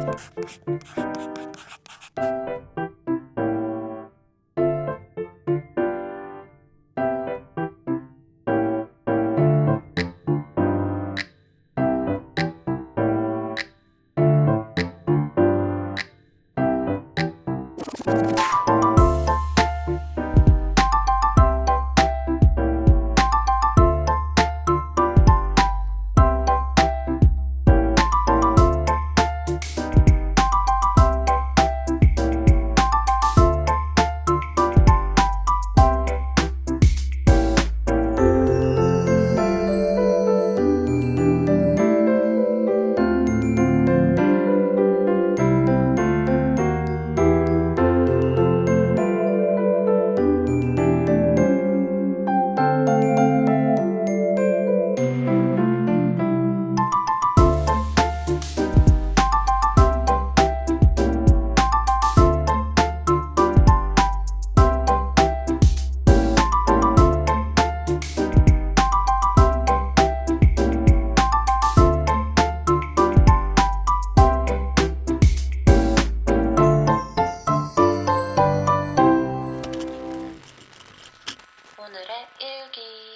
you 오늘의 일기.